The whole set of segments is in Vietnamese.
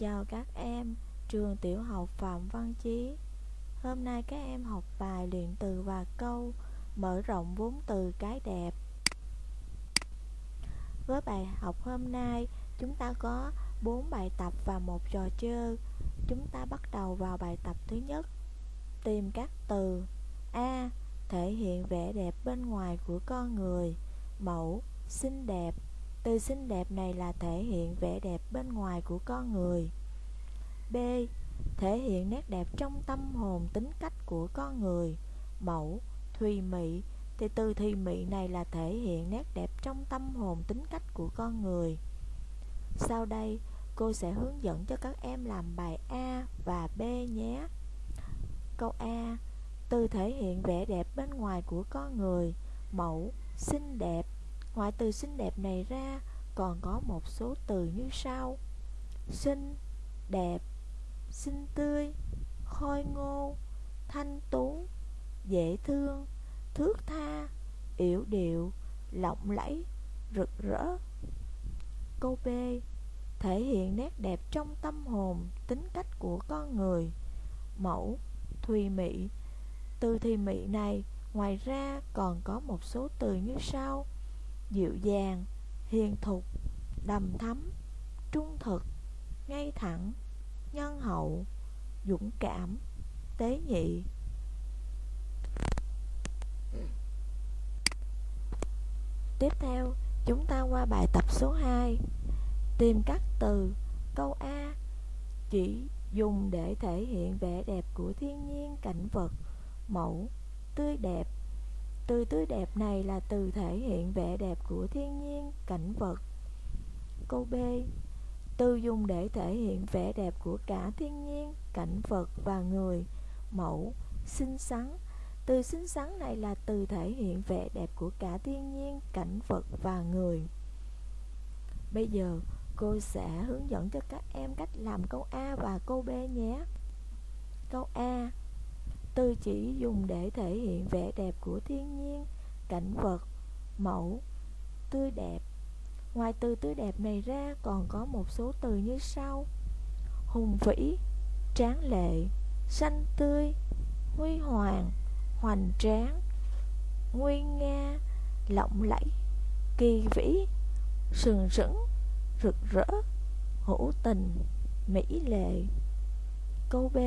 Chào các em, trường tiểu học Phạm Văn Chí. Hôm nay các em học bài luyện từ và câu Mở rộng vốn từ cái đẹp. Với bài học hôm nay, chúng ta có 4 bài tập và một trò chơi. Chúng ta bắt đầu vào bài tập thứ nhất. Tìm các từ A. Thể hiện vẻ đẹp bên ngoài của con người. Mẫu, xinh đẹp từ xinh đẹp này là thể hiện vẻ đẹp bên ngoài của con người. B. Thể hiện nét đẹp trong tâm hồn tính cách của con người. Mẫu, thùy mị thì từ thùy mị này là thể hiện nét đẹp trong tâm hồn tính cách của con người. Sau đây, cô sẽ hướng dẫn cho các em làm bài A và B nhé. Câu A. Từ thể hiện vẻ đẹp bên ngoài của con người. Mẫu, xinh đẹp Ngoài từ xinh đẹp này ra còn có một số từ như sau. Xinh, đẹp, xinh tươi, khôi ngô, thanh tú, dễ thương, thước tha, yểu điệu, lộng lẫy, rực rỡ. Câu B Thể hiện nét đẹp trong tâm hồn, tính cách của con người. Mẫu, thùy mị. Từ thùy mị này ngoài ra còn có một số từ như sau dịu dàng, hiền thục, đầm thắm, trung thực, ngay thẳng, nhân hậu, dũng cảm, tế nhị. Tiếp theo, chúng ta qua bài tập số 2. Tìm các từ câu A chỉ dùng để thể hiện vẻ đẹp của thiên nhiên cảnh vật, mẫu, tươi đẹp, từ tươi đẹp này là từ thể hiện vẻ đẹp của thiên nhiên, cảnh vật. Câu B. Từ dùng để thể hiện vẻ đẹp của cả thiên nhiên, cảnh vật và người. Mẫu, xinh xắn. Từ xinh xắn này là từ thể hiện vẻ đẹp của cả thiên nhiên, cảnh vật và người. Bây giờ, cô sẽ hướng dẫn cho các em cách làm câu A và câu B nhé. Câu A từ chỉ dùng để thể hiện vẻ đẹp của thiên nhiên, cảnh vật, mẫu, tươi đẹp. Ngoài từ tươi đẹp này ra còn có một số từ như sau Hùng vĩ, tráng lệ, xanh tươi, huy hoàng, hoành tráng, nguy nga, lộng lẫy, kỳ vĩ, sừng sững, rực rỡ, hữu tình, mỹ lệ. Câu B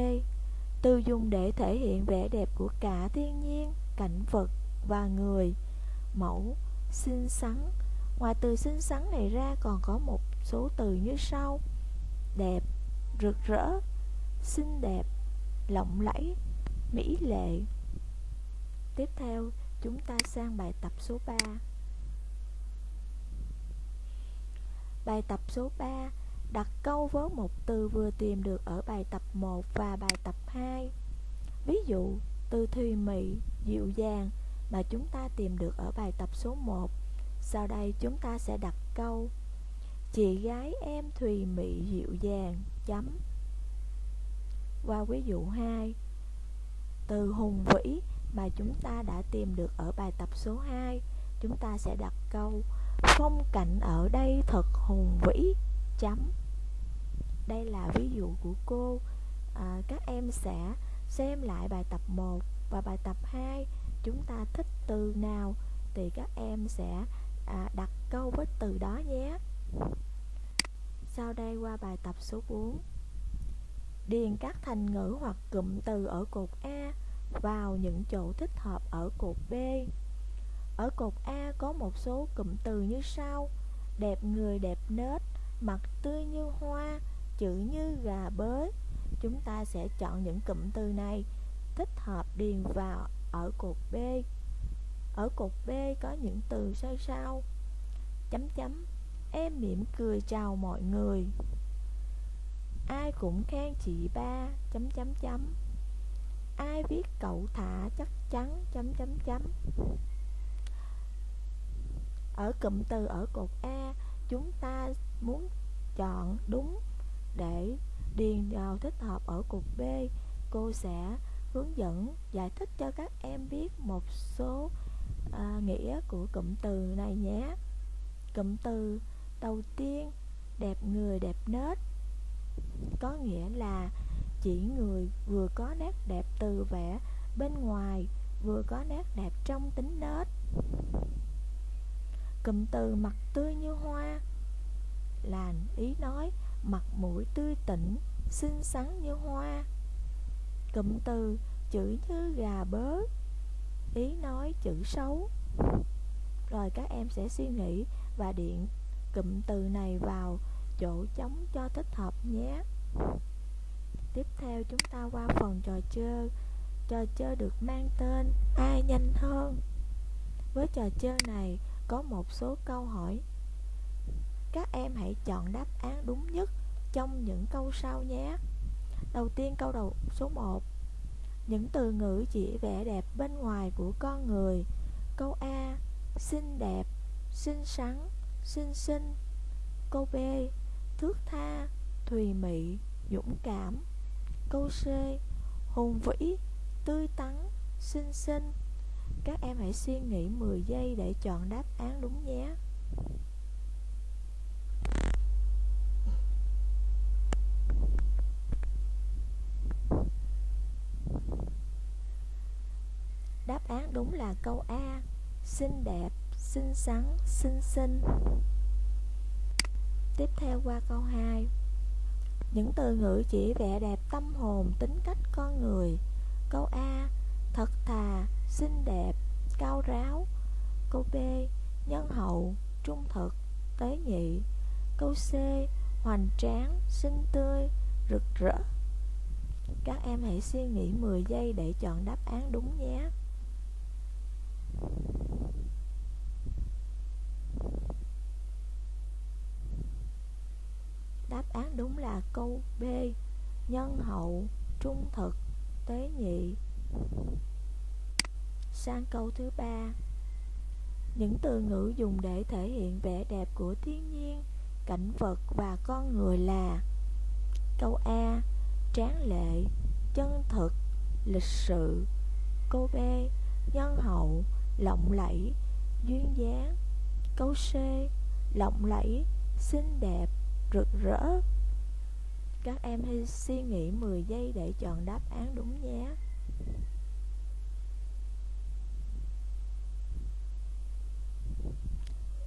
từ dùng để thể hiện vẻ đẹp của cả thiên nhiên, cảnh vật và người. Mẫu, xinh xắn. Ngoài từ xinh xắn này ra còn có một số từ như sau. Đẹp, rực rỡ, xinh đẹp, lộng lẫy, mỹ lệ. Tiếp theo, chúng ta sang bài tập số 3. Bài tập số 3 Đặt câu với một từ vừa tìm được ở bài tập 1 và bài tập 2 Ví dụ, từ thùy mị, dịu dàng mà chúng ta tìm được ở bài tập số 1 Sau đây chúng ta sẽ đặt câu Chị gái em thùy mị dịu dàng, chấm. Qua ví dụ 2 Từ hùng vĩ mà chúng ta đã tìm được ở bài tập số 2 Chúng ta sẽ đặt câu Phong cảnh ở đây thật hùng vĩ, chấm đây là ví dụ của cô. À, Các em sẽ xem lại bài tập 1 và bài tập 2 Chúng ta thích từ nào thì các em sẽ à, đặt câu với từ đó nhé. Sau đây qua bài tập số 4 Điền các thành ngữ hoặc cụm từ ở cột A vào những chỗ thích hợp ở cột B. Ở cột A có một số cụm từ như sau. Đẹp người đẹp nết, mặt tươi như hoa, chữ như gà bới. Chúng ta sẽ chọn những cụm từ này, thích hợp điền vào ở cột B. Ở cột B có những từ sau sau chấm chấm, em mỉm cười chào mọi người. Ai cũng khen chị ba, chấm chấm chấm. Ai viết cậu thả chắc chắn, chấm chấm chấm. Ở cụm từ ở cột A, chúng ta muốn chọn đúng để điền vào thích hợp ở cục B cô sẽ hướng dẫn giải thích cho các em biết một số à, nghĩa của cụm từ này nhé. Cụm từ đầu tiên đẹp người đẹp nết. Có nghĩa là chỉ người vừa có nét đẹp từ vẻ bên ngoài vừa có nét đẹp trong tính nết. Cụm từ mặt tươi như hoa là ý nói mặt mũi tươi tỉnh, xinh xắn như hoa. Cụm từ, chữ như gà bớ ý nói, chữ xấu. Rồi các em sẽ suy nghĩ và điện cụm từ này vào chỗ trống cho thích hợp nhé. Tiếp theo chúng ta qua phần trò chơi trò chơi được mang tên ai nhanh hơn. Với trò chơi này có một số câu hỏi các em hãy chọn đáp án đúng nhất trong những câu sau nhé. Đầu tiên, câu đầu, số 1 những từ ngữ chỉ vẻ đẹp bên ngoài của con người. Câu A, xinh đẹp, xinh xắn, xinh xinh. Câu B, thước tha, thùy mị, dũng cảm. Câu C, hùng vĩ, tươi tắn, xinh xinh. Các em hãy suy nghĩ 10 giây để chọn đáp án đúng nhé Đáp án đúng là câu A Xinh đẹp, xinh xắn, xinh xinh. Tiếp theo qua câu 2 Những từ ngữ chỉ vẻ đẹp tâm hồn, tính cách con người. Câu A Thật thà, xinh đẹp, cao ráo. Câu B Nhân hậu, trung thực, tế nhị. Câu C Hoành tráng, xinh tươi, rực rỡ. Các em hãy suy nghĩ 10 giây để chọn đáp án đúng nhé. Đáp án đúng là câu B Nhân hậu, trung thực, tế nhị. Sang câu thứ ba. Những từ ngữ dùng để thể hiện vẻ đẹp của thiên nhiên, cảnh vật và con người là Câu A Tráng lệ, chân thực, lịch sự. Câu B Nhân hậu, lộng lẫy, duyên dáng Câu C Lộng lẫy, xinh đẹp, rực rỡ. Các em hãy suy nghĩ 10 giây để chọn đáp án đúng nhé.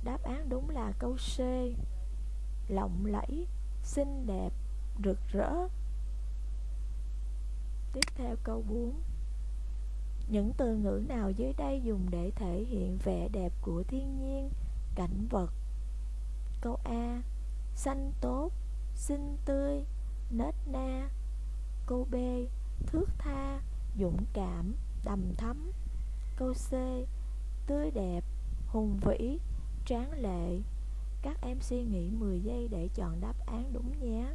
Đáp án đúng là câu C Lộng lẫy, xinh đẹp, rực rỡ. Tiếp theo câu 4 những từ ngữ nào dưới đây dùng để thể hiện vẻ đẹp của thiên nhiên, cảnh vật? Câu A Xanh tốt, xinh tươi, nết na. Câu B Thước tha, dũng cảm, đầm thắm. Câu C Tươi đẹp, hùng vĩ, tráng lệ. Các em suy nghĩ 10 giây để chọn đáp án đúng nhé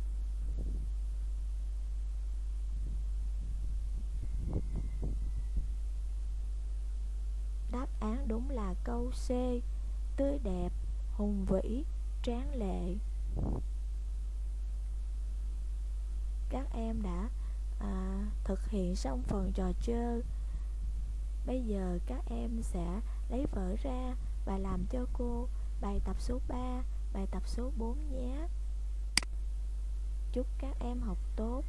Đáp án đúng là câu C Tươi đẹp, hùng vĩ, tráng lệ. Các em đã à, thực hiện xong phần trò chơi. Bây giờ các em sẽ lấy vở ra và làm cho cô bài tập số 3, bài tập số 4 nhé. Chúc các em học tốt.